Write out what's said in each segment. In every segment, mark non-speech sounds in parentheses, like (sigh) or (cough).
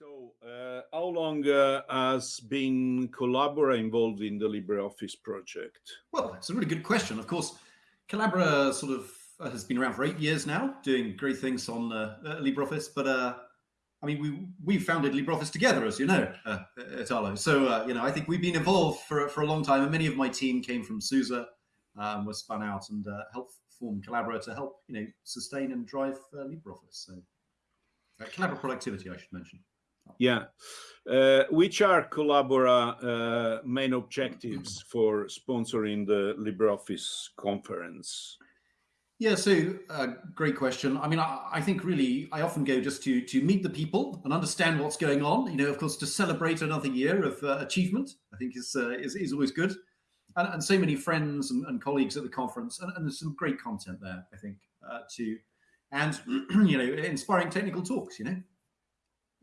So, uh, how long uh, has been Collabora involved in the LibreOffice project? Well, it's a really good question. Of course, Collabora sort of uh, has been around for eight years now, doing great things on uh, uh, LibreOffice. But uh, I mean, we we founded LibreOffice together, as you know, at. So you know, I think we've been involved for for a long time, and many of my team came from SUSE, um, was spun out and helped form Collabora to help you know sustain and drive LibreOffice. So, Collabora productivity, I should mention. Yeah. Uh, which are Collabora uh, main objectives (clears throat) for sponsoring the LibreOffice conference? Yeah, so uh, great question. I mean, I, I, think really I often go just to to meet the people and understand what's going on. You know, of course, to celebrate another year of uh, achievement, I think is, uh, is, is always good. And, and so many friends and, and, colleagues at the conference, and, and, there's some great content there, I think, uh, too. And (clears throat) you know, inspiring technical talks. You know,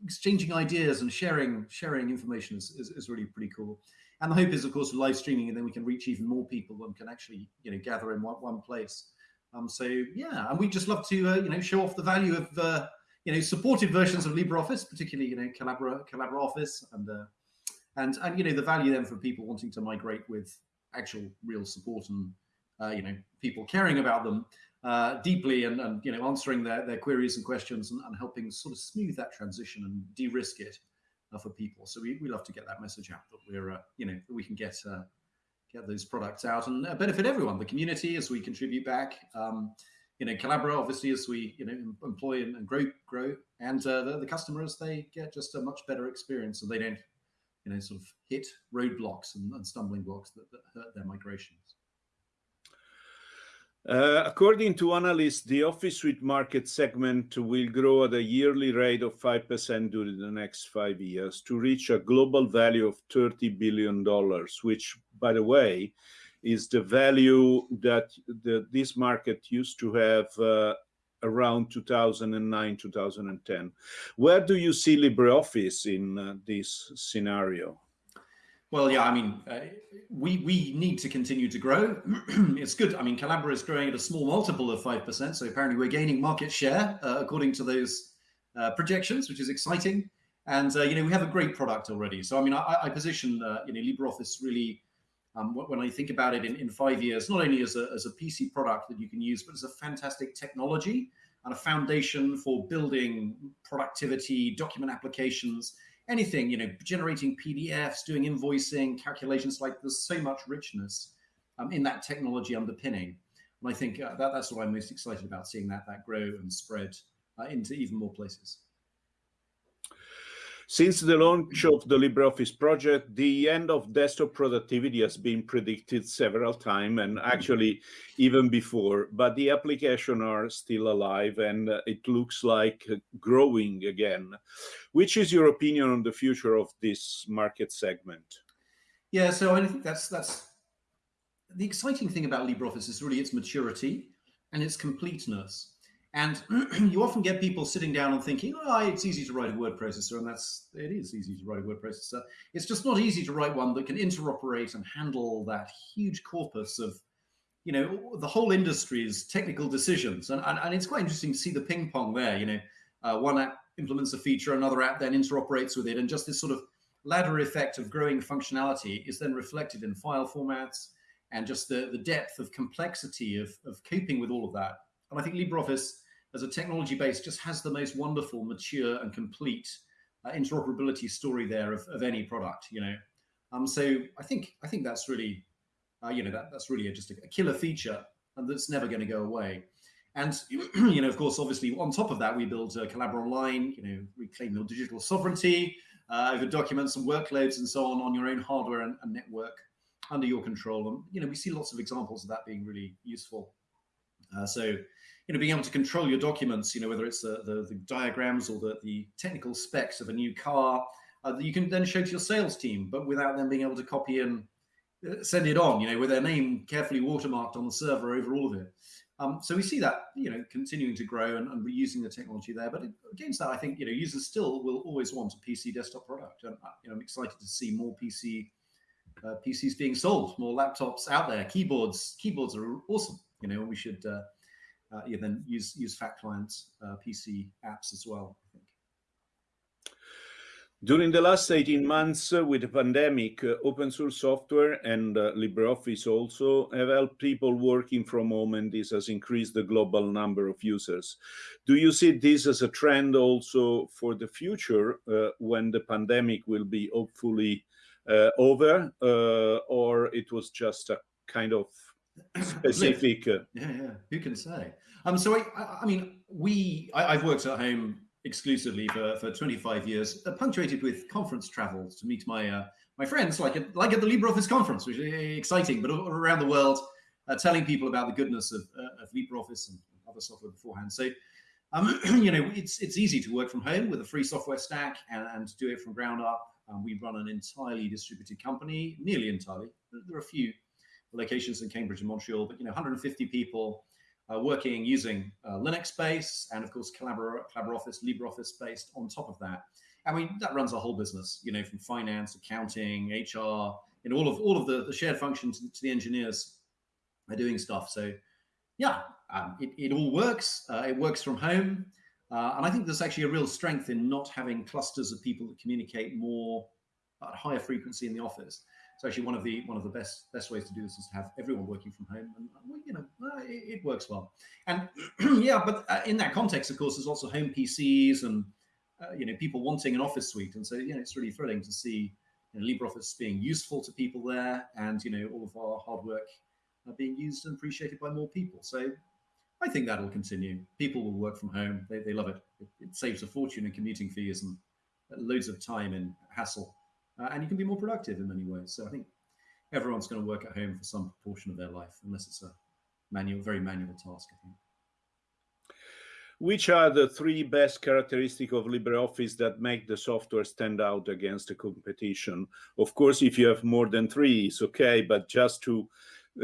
exchanging ideas and sharing sharing information is, is, is, really pretty cool. And the hope is, of course, live streaming, and then we can reach even more people and can actually you know gather in one, one place. Um, so yeah, and we just love to uh, you know show off the value of uh, you know supported versions of LibreOffice, particularly you know Collabora Collabora Office, and uh, and and you know the value then for people wanting to migrate with actual real support and uh, you know people caring about them uh, deeply and, and you know answering their, their queries and questions and, and helping sort of smooth that transition and de-risk it uh, for people. So we, we love to get that message out that we're uh, you know we can get uh, get those products out and uh, benefit everyone, the community as we contribute back. Um, you know, Collabora obviously as we you know employ and, and grow grow, and uh, the, the customers they get just a much better experience, so they don't you know sort of hit roadblocks and, and stumbling blocks that, that hurt their migrations. Uh, according to analysts, the Office Suite market segment will grow at a yearly rate of 5% during the next five years to reach a global value of $30 billion, which, by the way, is the value that the, this market used to have uh, around 2009, 2010. Where do you see LibreOffice in uh, this scenario? Well, yeah, I mean, uh, we we need to continue to grow. (clears throat) it's good. I mean, Collabora is growing at a small multiple of five percent, so apparently we're gaining market share uh, according to those uh, projections, which is exciting. And uh, you know, we have a great product already. So I mean, I, I position uh, you know LibreOffice really. Um, when I think about it in, in five years, not only as a, as a PC product that you can use, but as a fantastic technology and a foundation for building productivity, document applications, anything, you know, generating PDFs, doing invoicing, calculations, like there's so much richness um, in that technology underpinning. And I think uh, that, that's what I'm most excited about, seeing that that grow and spread uh, into even more places. Since the launch of the LibreOffice project, the end of desktop productivity has been predicted several times and actually even before, but the applications are still alive and it looks like growing again. Which is your opinion on the future of this market segment? Yeah, so I think that's that's the exciting thing about LibreOffice is really its maturity and its completeness. And (clears throat) you often get people sitting down and thinking, oh, it's easy to write a word processor. And that's, it is easy to write a word processor. It's just not easy to write one that can interoperate and handle that huge corpus of, you know, the whole industry's technical decisions. And, and, and it's quite interesting to see the ping pong there. You know, uh, one app implements a feature, another app then interoperates with it. And just this sort of ladder effect of growing functionality is then reflected in file formats and just the, the depth of complexity of, of coping with all of that and I think LibreOffice as a technology base just has the most wonderful, mature and complete uh, interoperability story there of, of any product, you know. Um, so I think I think that's really, uh, you know, that, that's really a, just a, a, killer feature and that's never going to go away. And, (clears throat) you know, of course, obviously on top of that, we build uh, Collabora Online, you know, reclaim your digital sovereignty uh, over documents and workloads and so on on your own hardware and, and network under your control. And, you know, we see lots of examples of that being really useful. Uh, so, you know, being able to control your documents, you know, whether it's the, the, the diagrams or the, the technical specs of a new car, uh, you can then show to your sales team, but without them being able to copy and uh, send it on, you know, with their name carefully watermarked on the server over all of it. Um, so we see that, you know, continuing to grow and, and reusing the technology there. But against that, I think, you know, users still will always want a PC desktop product. And, uh, you know, I'm excited to see more PC uh, PCs being sold, more laptops out there, keyboards. Keyboards are awesome. You know, we should uh, yeah, then use use Fat Clients uh, PC apps as well. I think. During the last 18 months uh, with the pandemic, uh, open source software and uh, LibreOffice also have helped people working from home and this has increased the global number of users. Do you see this as a trend also for the future uh, when the pandemic will be hopefully uh, over uh, or it was just a kind of specific? yeah, yeah, who can say? Um, so I, I mean, we, I, I've worked at home exclusively for, for 25 years, uh, punctuated with conference travels to meet my uh, my friends, like at, like at the LibreOffice conference, which is exciting, but around the world, uh, telling people about the goodness of, uh, of LibreOffice and other software beforehand. So, um, (clears throat) you know, it's it's easy to work from home with a free software stack and, and do it from ground up. Um, we run an entirely distributed company, nearly entirely. There are a few locations in Cambridge and Montreal, but you know, 150 people uh, working using uh, Linux base and of course Collabor Collabora Office, LibreOffice based on top of that. I mean, that runs a whole business, you know, from finance, accounting, HR, and all of all of the, the shared functions to the engineers are doing stuff. So yeah, um, it, it all works. Uh, it works from home. Uh, and I think there's actually a real strength in not having clusters of people that communicate more at higher frequency in the office it's actually one of the one of the best best ways to do this is to have everyone working from home, and you know uh, it, it, works well. And (clears throat) yeah, but uh, in that context, of course, there's also home PCs and uh, you know people wanting an office suite, and so you know it's really thrilling to see you know, LibreOffice being useful to people there, and you know all of our hard work uh, being used and appreciated by more people. So I think that'll continue. People will work from home; they, they love it. it. It saves a fortune in commuting fees and loads of time and hassle uh, and you can be more productive in many ways. So I think everyone's going to work at home for some proportion of their life, unless it's a manual, very manual task. I think. Which are the three best characteristics of LibreOffice that make the software stand out against the competition? Of course, if you have more than three, it's okay, but just to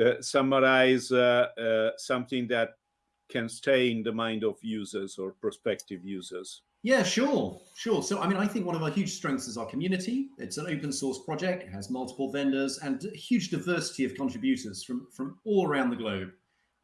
uh, summarize uh, uh, something that can stay in the mind of users or prospective users. Yeah, sure, sure. So, I mean, I think one of our huge strengths is our community. It's an open source project, it has multiple vendors and a huge diversity of contributors from, from all around the globe.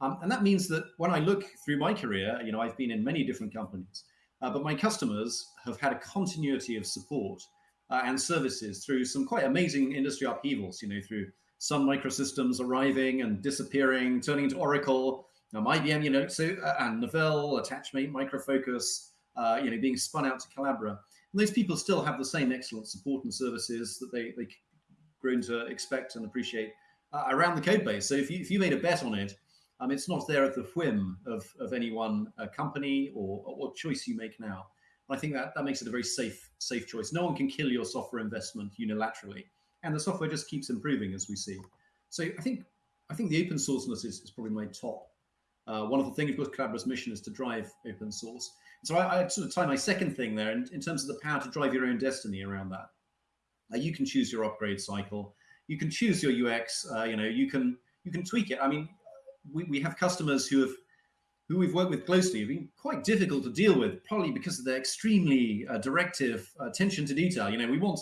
Um, and that means that when I look through my career, you know, I've been in many different companies, uh, but my customers have had a continuity of support uh, and services through some quite amazing industry upheavals, you know, through Sun Microsystems arriving and disappearing, turning to Oracle, um, IBM, you know, so, uh, and Novell, Attachmate, Micro Focus, uh, you know, being spun out to Collabora. And those people still have the same excellent support and services that they, they grown to expect and appreciate uh, around the code base. So if you, if you made a bet on it, um, it's not there at the whim of, of any one uh, company or, or choice you make now. And I think that, that makes it a very safe, safe choice. No one can kill your software investment unilaterally. And the software just keeps improving as we see. So I think I think the open sourceness is, is probably my top. Uh, one of the things, course, Collabora's mission is to drive open source. So I, I sort of tie my second thing there in, in, terms of the power to drive your own destiny around that. Uh, you can choose your upgrade cycle. You can choose your UX. Uh, you know, you can you can tweak it. I mean, we, we have customers who have who we've worked with closely have been quite difficult to deal with, probably because of their extremely uh, directive attention to detail. You know, we want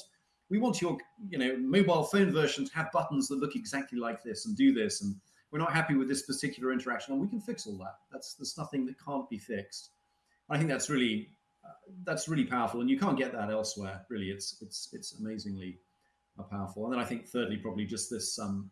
we want your you know mobile phone version to have buttons that look exactly like this and do this, and we're not happy with this particular interaction, and we can fix all that. That's there's nothing that can't be fixed. I think that's really uh, that's really powerful, and you can't get that elsewhere. Really, it's it's it's amazingly uh, powerful. And then I think thirdly, probably just this um,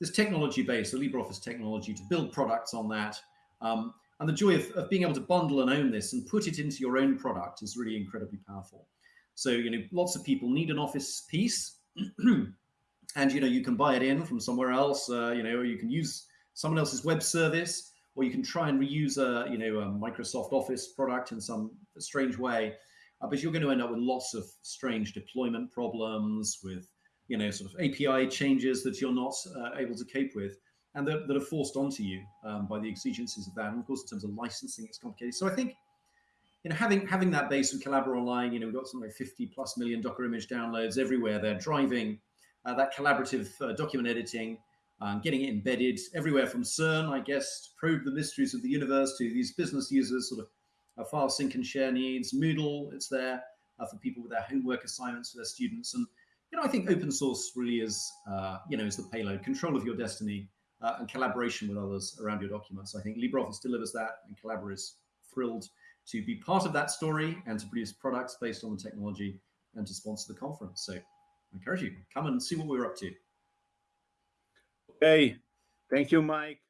this technology base, the LibreOffice technology, to build products on that, um, and the joy of, of being able to bundle and own this and put it into your own product is really incredibly powerful. So you know, lots of people need an Office piece, (clears throat) and you know you can buy it in from somewhere else. Uh, you know, or you can use someone else's web service or you can try and reuse a you know a Microsoft Office product in some strange way, uh, but you're going to end up with lots of strange deployment problems with you know sort of API changes that you're not uh, able to cope with and that, that are forced onto you um, by the exigencies of that. And of course, in terms of licensing, it's complicated. So I think you know having having that base with Collabora Online, you know we've got something like 50 plus million Docker image downloads everywhere. They're driving uh, that collaborative uh, document editing um, getting it embedded everywhere from CERN, I guess, to probe the mysteries of the universe to these business users, sort of uh, file sync and share needs. Moodle, it's there uh, for people with their homework assignments for their students. And, you know, I think open source really is, uh, you know, is the payload, control of your destiny uh, and collaboration with others around your documents. I think LibreOffice delivers that and Collabora is thrilled to be part of that story and to produce products based on the technology and to sponsor the conference. So I encourage you, come and see what we're up to. Okay. Thank you, Mike.